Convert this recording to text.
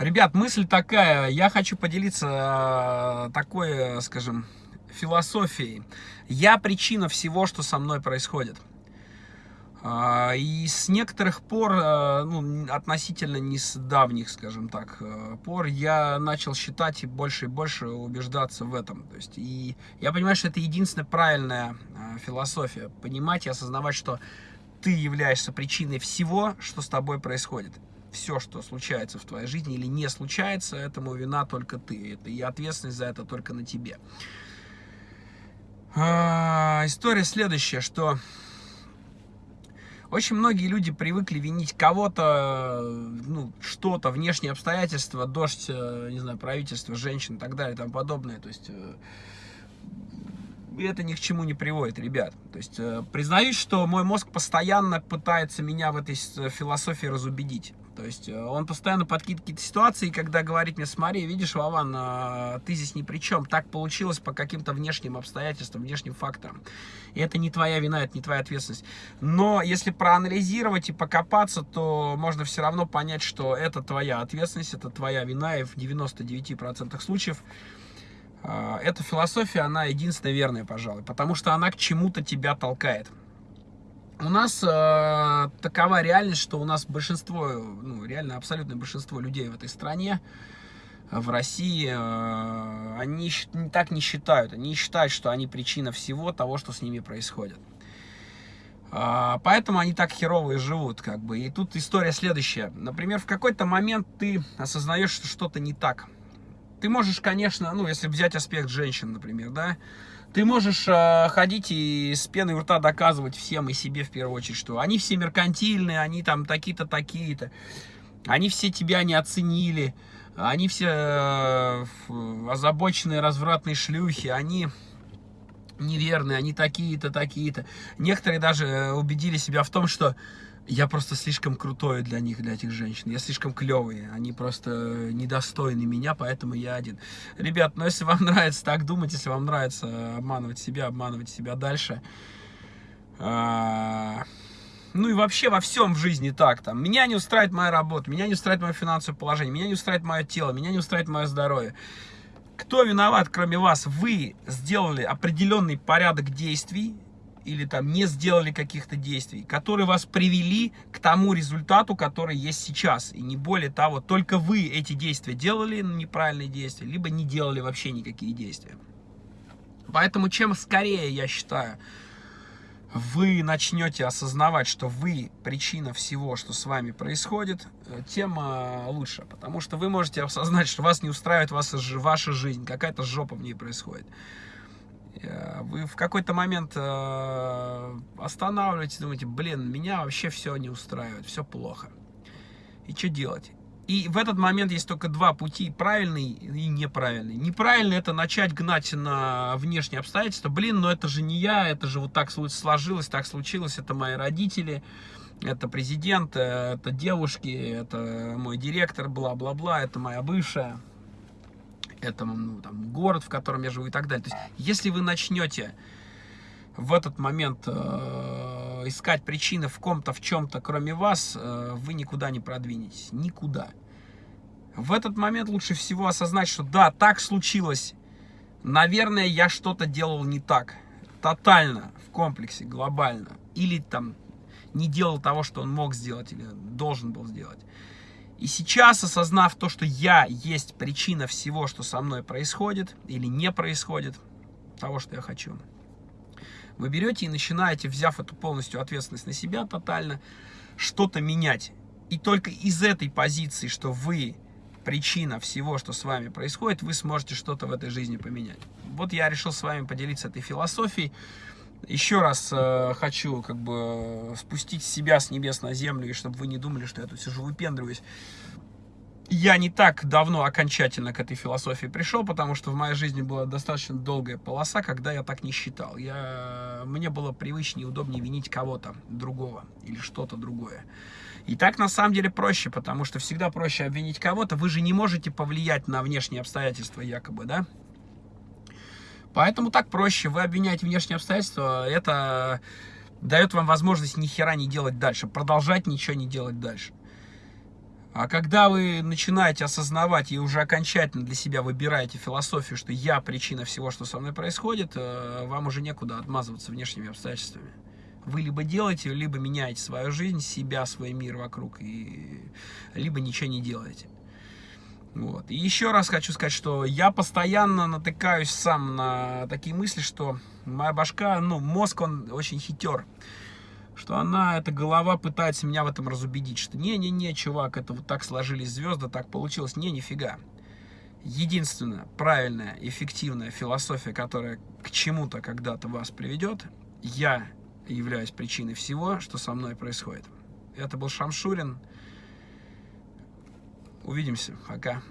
Ребят, мысль такая, я хочу поделиться э, такой, э, скажем, философией. Я причина всего, что со мной происходит. А, и с некоторых пор, э, ну, относительно не с давних, скажем так, пор, я начал считать и больше и больше убеждаться в этом. То есть, и я понимаю, что это единственная правильная философия. Понимать и осознавать, что ты являешься причиной всего, что с тобой происходит все, что случается в твоей жизни или не случается, этому вина только ты. Это, и ответственность за это только на тебе. А, история следующая, что очень многие люди привыкли винить кого-то, ну, что-то, внешние обстоятельства, дождь, э, не знаю, правительство, женщин и так далее и тому подобное. То есть э, это ни к чему не приводит, ребят. То есть э, признаюсь, что мой мозг постоянно пытается меня в этой философии разубедить. То есть э, он постоянно подкидывает какие-то ситуации, когда говорит мне, смотри, видишь, Вован, э, ты здесь ни при чем. Так получилось по каким-то внешним обстоятельствам, внешним факторам. И это не твоя вина, это не твоя ответственность. Но если проанализировать и покопаться, то можно все равно понять, что это твоя ответственность, это твоя вина, и в 99% случаев э, эта философия, она единственная верная, пожалуй, потому что она к чему-то тебя толкает у нас э, такова реальность, что у нас большинство, ну, реально абсолютное большинство людей в этой стране, в России, э, они так не считают. Они считают, что они причина всего того, что с ними происходит. Э, поэтому они так херово и живут, как бы. И тут история следующая. Например, в какой-то момент ты осознаешь, что что-то не так. Ты можешь, конечно, ну, если взять аспект женщин, например, да, ты можешь э, ходить и с пеной у рта доказывать всем и себе в первую очередь, что они все меркантильные, они там такие-то, такие-то. Они все тебя не оценили. Они все э, озабоченные, развратные шлюхи. Они неверные, они такие-то, такие-то. Некоторые даже э, убедили себя в том, что я просто слишком крутой для них, для этих женщин. Я слишком клевый. Они просто недостойны меня, поэтому я один. Ребят, ну если вам нравится так думать, если вам нравится обманывать себя, обманывать себя дальше... А, ну и вообще во всем в жизни так. Там, меня не устраивает моя работа, меня не устраивает мое финансовое положение, меня не устраивает мое тело, меня не устраивает мое здоровье. Кто виноват, кроме вас? Вы сделали определенный порядок действий, или там не сделали каких-то действий, которые вас привели к тому результату, который есть сейчас. И не более того, только вы эти действия делали, неправильные действия, либо не делали вообще никакие действия. Поэтому чем скорее, я считаю, вы начнете осознавать, что вы причина всего, что с вами происходит, э, тем э, лучше. Потому что вы можете осознать, что вас не устраивает ваша жизнь, какая-то жопа в ней происходит. Э, вы в какой-то момент э, останавливаетесь, думаете, блин, меня вообще все не устраивает, все плохо. И что делать? И в этот момент есть только два пути, правильный и неправильный. Неправильный это начать гнать на внешние обстоятельства. Блин, но это же не я, это же вот так сложилось, так случилось, это мои родители, это президент, э, это девушки, это мой директор, бла-бла-бла, это моя бывшая это ну, там, город, в котором я живу и так далее. То есть, если вы начнете в этот момент э, искать причины в ком-то, в чем-то, кроме вас, э, вы никуда не продвинетесь. Никуда. В этот момент лучше всего осознать, что да, так случилось. Наверное, я что-то делал не так. Тотально, в комплексе, глобально. Или там не делал того, что он мог сделать или должен был сделать. И сейчас, осознав то, что я есть причина всего, что со мной происходит или не происходит, того, что я хочу, вы берете и начинаете, взяв эту полностью ответственность на себя тотально, что-то менять. И только из этой позиции, что вы причина всего, что с вами происходит, вы сможете что-то в этой жизни поменять. Вот я решил с вами поделиться этой философией. Еще раз э, хочу как бы спустить себя с небес на землю, и чтобы вы не думали, что я тут сижу выпендриваюсь. Я не так давно окончательно к этой философии пришел, потому что в моей жизни была достаточно долгая полоса, когда я так не считал. Я, мне было привычнее и удобнее винить кого-то другого или что-то другое. И так на самом деле проще, потому что всегда проще обвинить кого-то. Вы же не можете повлиять на внешние обстоятельства якобы, да? Поэтому так проще. Вы обвиняете внешние обстоятельства, это дает вам возможность ни хера не делать дальше, продолжать ничего не делать дальше. А когда вы начинаете осознавать и уже окончательно для себя выбираете философию, что я причина всего, что со мной происходит, э, вам уже некуда отмазываться внешними обстоятельствами. Вы либо делаете, либо меняете свою жизнь, себя, свой мир вокруг, и... либо ничего не делаете. Вот. И еще раз хочу сказать, что я постоянно натыкаюсь сам на такие мысли, что моя башка, ну, мозг, он очень хитер что она, эта голова пытается меня в этом разубедить, что не-не-не, чувак, это вот так сложились звезды, так получилось. Не, нифига. Единственная правильная, эффективная философия, которая к чему-то когда-то вас приведет, я являюсь причиной всего, что со мной происходит. Это был Шамшурин. Увидимся. Пока.